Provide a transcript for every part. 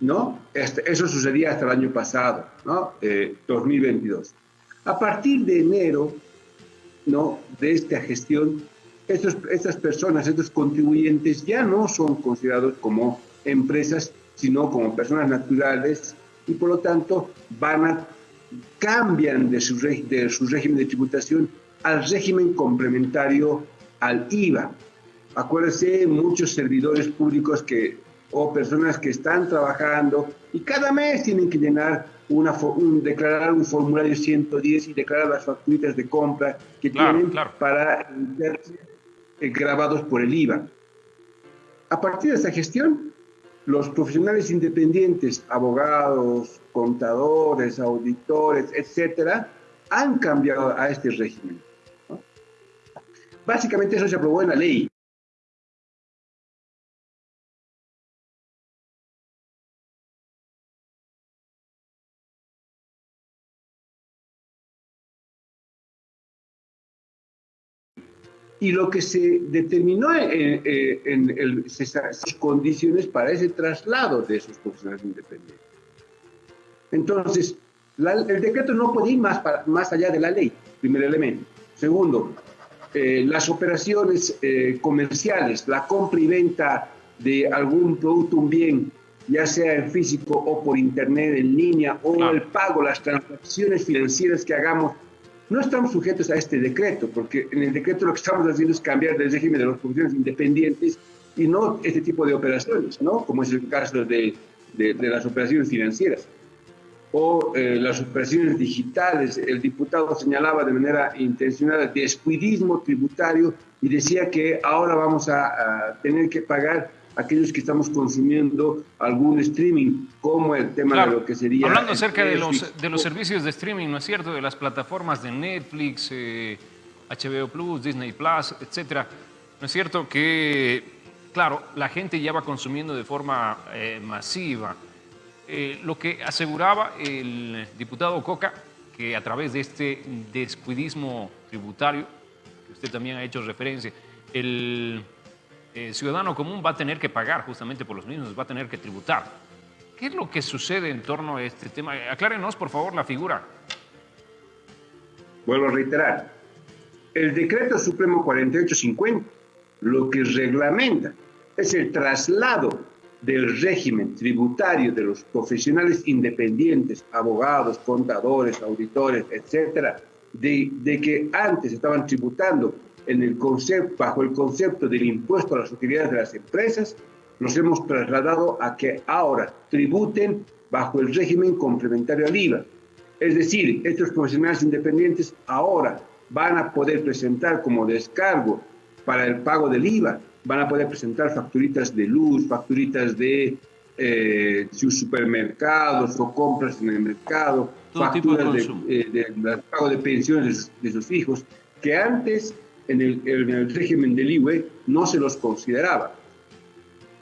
¿no? Este, eso sucedía hasta el año pasado, ¿no? 2022. Eh, a partir de enero, ¿no? De esta gestión, estos, estas personas, estos contribuyentes ya no son considerados como empresas, sino como personas naturales y por lo tanto van a cambian de su, de su régimen de tributación al régimen complementario al IVA. Acuérdense, muchos servidores públicos que, o personas que están trabajando y cada mes tienen que llenar una, un, declarar un formulario 110 y declarar las facturitas de compra que tienen para ser grabados por el IVA. A partir de esta gestión, los profesionales independientes, abogados, contadores, auditores, etcétera, han cambiado a este régimen. Básicamente eso se aprobó en la ley. Y lo que se determinó en, en, esas condiciones para ese traslado de esos profesionales independientes. Entonces, el decreto no puede ir más, más allá de la ley, primer elemento. Segundo, eh, las operaciones eh, comerciales, la compra y venta de algún producto, un bien, ya sea en físico o por internet, en línea, o el pago, las transacciones financieras que hagamos no estamos sujetos a este decreto, porque en el decreto lo que estamos haciendo es cambiar el régimen de las producciones independientes y no este tipo de operaciones, ¿no? Como es el caso de, de, las operaciones financieras o eh, las operaciones digitales. El diputado señalaba de manera intencional descuidismo tributario y decía que ahora vamos a tener que pagar aquellos que estamos consumiendo algún streaming, como el tema de lo que sería... Hablando acerca de los, de los servicios de streaming, ¿no es cierto? De las plataformas de Netflix, HBO eh, Plus, Disney Plus, etcétera. ¿No es cierto que, claro, la gente ya va consumiendo de forma eh, masiva? Eh, lo que aseguraba el diputado Coca, que a través de este descuidismo tributario, que usted también ha hecho referencia, el eh, ciudadano común va a tener que pagar justamente por los mismos, va a tener que tributar. ¿Qué es lo que sucede en torno a este tema? Aclárenos, por favor, la figura. Vuelvo a reiterar, el decreto supremo 4850 lo que reglamenta es el traslado del régimen tributario de los profesionales independientes, abogados, contadores, auditores, etcétera, de, de que antes estaban tributando en el concepto, bajo el concepto del impuesto a las utilidades de las empresas, nos hemos trasladado a que ahora tributen bajo el régimen complementario al IVA. Es decir, estos profesionales independientes ahora van a poder presentar como descargo para el pago del IVA, van a poder presentar facturitas de luz, facturitas de eh, sus supermercados o compras en el mercado, facturas de, eh, pago de pensiones de sus hijos, que antes en el, régimen del IWE no se los consideraba.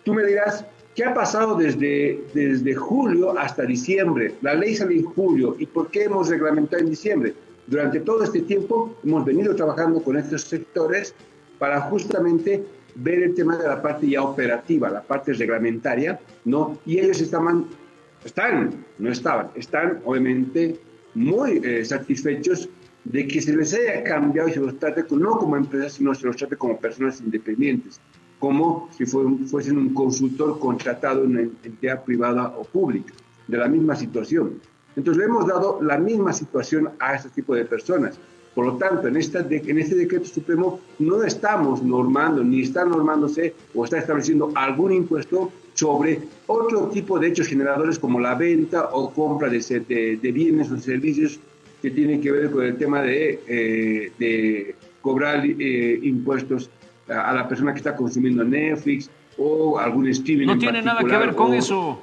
Tú me dirás, ¿qué ha pasado desde, desde julio hasta diciembre? La ley sale en julio, ¿y por qué hemos reglamentado en diciembre? Durante todo este tiempo hemos venido trabajando con estos sectores para justamente ver el tema de la parte ya operativa, la parte reglamentaria, ¿no? Y ellos estaban, están, no estaban, están obviamente muy eh, satisfechos de que se les haya cambiado y se los trate no como empresas, sino se los trate como personas independientes, como si fuesen un consultor contratado en una entidad privada o pública, de la misma situación. Entonces le hemos dado la misma situación a este tipo de personas. Por lo tanto, en, esta en este decreto supremo no estamos normando, ni está normándose o está estableciendo algún impuesto sobre otro tipo de hechos generadores como la venta o compra de, de, de bienes o servicios que tiene que ver con el tema de, eh, de cobrar eh, impuestos a, la persona que está consumiendo Netflix o algún streaming. No tiene nada que ver con eso.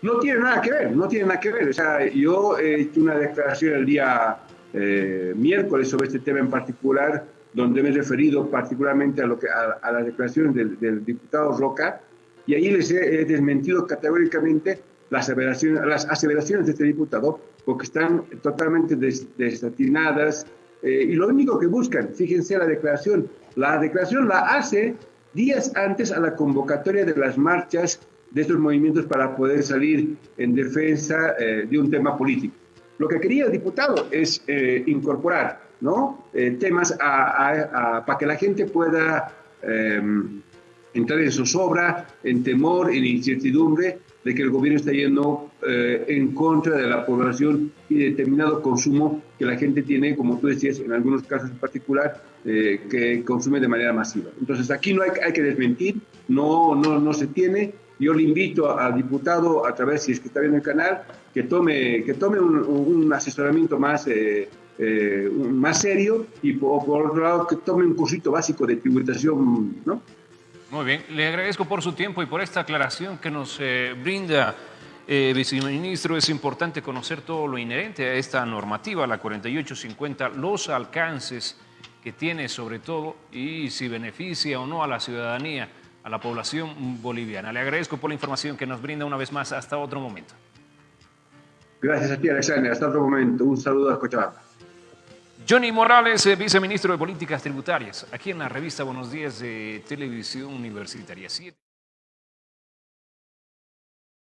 No tiene nada que ver, no tiene nada que ver. O sea, yo he hecho una declaración el día eh, miércoles sobre este tema en particular, donde me he referido particularmente a, lo que, a, las declaraciones del, del, diputado Roca, y ahí les he, desmentido categóricamente las aseveraciones, las aseveraciones de este diputado, porque están totalmente desatinadas eh, y lo único que buscan, fíjense la declaración, la declaración la hace días antes a la convocatoria de las marchas de estos movimientos para poder salir en defensa eh, de un tema político. Lo que quería el diputado es eh, incorporar ¿no? Eh, temas para que la gente pueda em, entrar en zozobra, en temor, en incertidumbre de que el gobierno está yendo en contra de la población y determinado consumo que la gente tiene, como tú decías, en algunos casos en particular, que consume de manera masiva. Entonces aquí no hay, que desmentir, no, no, no se tiene, yo le invito al diputado, a través, si es que está viendo el canal, que tome, que tome un, asesoramiento más, eh, eh, más serio y por, otro lado que tome un cursito básico de tributación, ¿no? Muy bien, le agradezco por su tiempo y por esta aclaración que nos eh, brinda, viceministro. Es importante conocer todo lo inherente a esta normativa, la 4850, los alcances que tiene sobre todo y si beneficia o no a la ciudadanía a la población boliviana. Le agradezco por la información que nos brinda una vez más. Hasta otro momento. Gracias a ti, Alexander. Hasta otro momento. Un saludo a Cochabamba. Johnny Morales, eh, viceministro de Políticas Tributarias, aquí en la revista Buenos Días de Televisión Universitaria 7.